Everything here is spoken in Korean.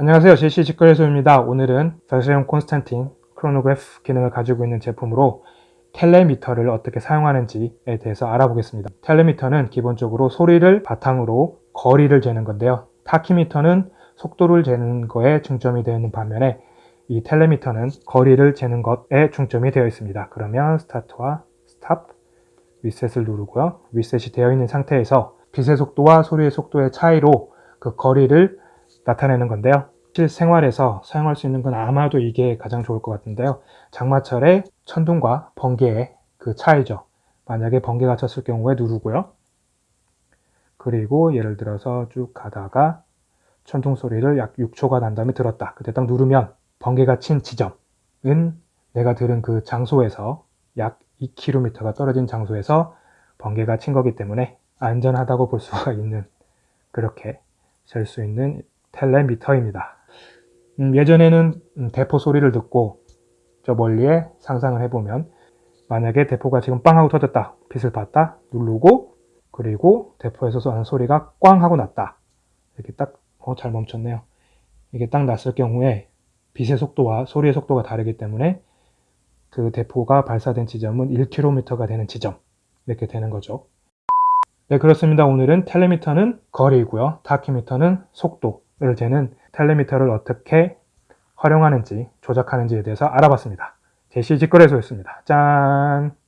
안녕하세요. 제시 직거래소입니다. 오늘은 Vacheron Constantin 크로노그래프 기능을 가지고 있는 제품으로 텔레미터를 어떻게 사용하는지에 대해서 알아보겠습니다. 텔레미터는 기본적으로 소리를 바탕으로 거리를 재는 건데요. 타키미터는 속도를 재는 거에 중점이 되어 있는 반면에 이 텔레미터는 거리를 재는 것에 중점이 되어 있습니다. 그러면 스타트와 스탑, 리셋을 누르고요. 리셋이 되어 있는 상태에서 빛의 속도와 소리의 속도의 차이로 그 거리를 나타내는 건데요. 실생활에서 사용할 수 있는 건 아마도 이게 가장 좋을 것 같은데요. 장마철에 천둥과 번개의 그 차이죠. 만약에 번개가 쳤을 경우에 누르고요. 그리고 예를 들어서 쭉 가다가 천둥 소리를 약 6초가 난 다음에 들었다. 그때 딱 누르면 번개가 친 지점은 내가 들은 그 장소에서 약 2km가 떨어진 장소에서 번개가 친 거기 때문에 안전하다고 볼 수가 있는 그렇게 잴 수 있는 텔레미터입니다. 음, 예전에는 음, 대포 소리를 듣고 저 멀리에 상상을 해보면 만약에 대포가 지금 빵 하고 터졌다 빛을 봤다 누르고 그리고 대포에서 쏘는 소리가 꽝 하고 났다. 이렇게 딱잘 어, 멈췄네요. 이게 딱 났을 경우에 빛의 속도와 소리의 속도가 다르기 때문에 그 대포가 발사된 지점은 1km가 되는 지점. 이렇게 되는 거죠. 네 그렇습니다. 오늘은 텔레미터는 거리이고요. 타키미터는 속도 를 재는 텔레미터를 어떻게 활용하는지 조작하는지에 대해서 알아봤습니다. 제시 직거래소였습니다. 짠!